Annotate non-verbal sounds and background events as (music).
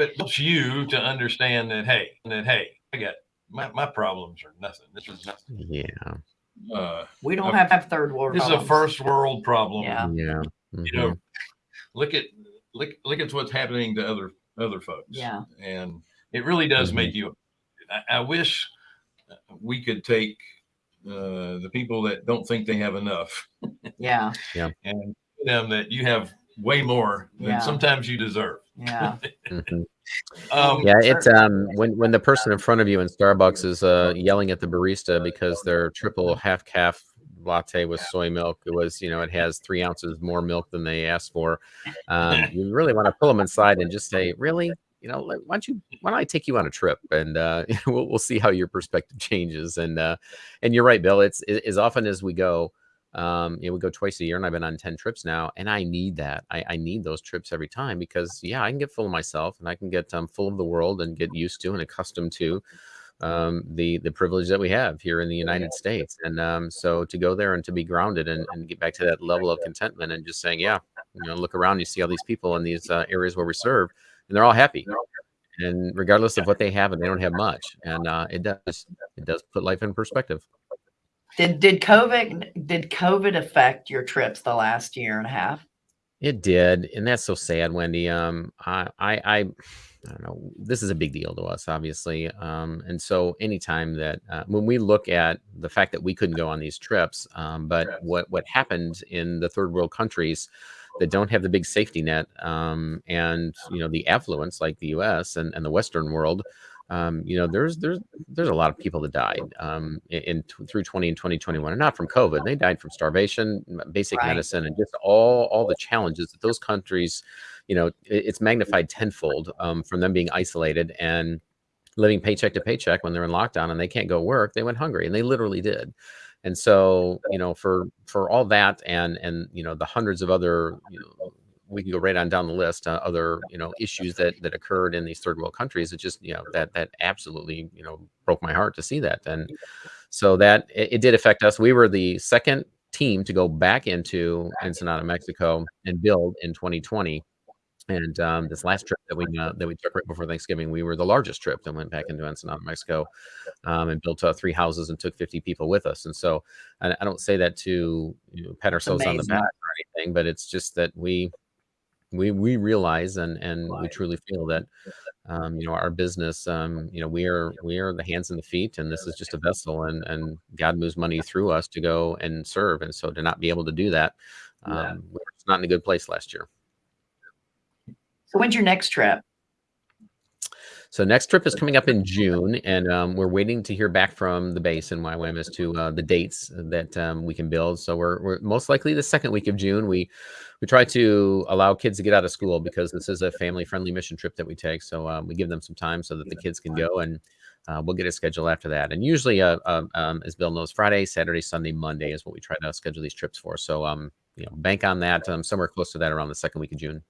it helps you to understand that hey, that hey, I got my, my problems are nothing. This is nothing. Yeah. Uh, We don't Okay. have, have third world. this is a first world problem. Yeah. Yeah. You know, mhm. look at look look at what's happening to other other folks. Yeah. and it really does Mhm. make you. I, I wish we could take uh, the people that don't think they have enough Yeah. Yeah. And tell them that you have way more than Yeah. sometimes you deserve. Yeah. (laughs) Mhm. Um, Yeah, it's um when when the person in front of you in Starbucks is uh yelling at the barista because their triple half caf latte with soy milk it was you know it has three ounces more milk than they asked for (laughs) um you really want to pull them inside and just say really you know why don't you why don't i take you on a trip and uh (laughs) we'll, we'll see how your perspective changes and uh and you're right bill it's it, as often as we go um you know we go twice a year and i've been on 10 trips now and i need that. I, I need those trips every time because yeah i can get full of myself and i can get um, full of the world and get used to and accustomed to um, the the privilege that we have here in the United States. And um, so to go there and to be grounded and, and get back to that level of contentment and just saying, yeah, you know, look around, you see all these people in these uh, areas where we serve, and they're all happy. And regardless of what they have, and they don't have much, and uh, it does it does put life in perspective. Did did COVID did COVID affect your trips the last year and a half? It did, and that's so sad, Wendy. Um, I, I, I, I don't know. This is a big deal to us, obviously. Um, and so, anytime that uh, when we look at the fact that we couldn't go on these trips, um, but what what happened in the third world countries that don't have the big safety net, um, and you know the affluence like the U.S. and, and the Western world, um, you know, there's there's there's a lot of people that died um, in, in through 20 and 2021, and not from COVID. They died from starvation, basic Right. medicine, and just all all the challenges that those countries, you know, it- it's magnified tenfold um, from them being isolated and living paycheck to paycheck when they're in lockdown and they can't go work. They went hungry, and they literally did. And so, you know, for for all that, and and you know, the hundreds of other, you know, we can go right on down the list, uh, other you know issues that that occurred in these third world countries. It just you know that that absolutely you know broke my heart to see that, and so that it, it did affect us. We were the second team to go back into Ensenada, Mexico, and build in 2020. And um, this last trip that we uh, that we took right before Thanksgiving, we were the largest trip that went back into Ensenada, Mexico, um, and built uh, three houses and took 50 people with us. And so, I, I don't say that to you know, pat ourselves on the back or anything, but it's just that we we we realize and and we truly feel that um, you know our business um, you know we are we are the hands and the feet and this is just a vessel and and god moves money through us to go and serve and so to not be able to do that Yeah. um, we were just not in a good place last year So when's your next trip? So next trip is coming up in june and um, we're waiting to hear back from the base in YWAM as to uh, the dates that um, we can build. So we're, we're most likely the second week of june we we try to allow kids to get out of school because this is a family friendly mission trip that we take. So um, we give them some time so that the kids can go and uh, we'll get a schedule after that. And usually uh, um, um, as bill knows friday saturday sunday monday is what we try to schedule these trips for. So um you know bank on that. Um, somewhere close to that around the second week of june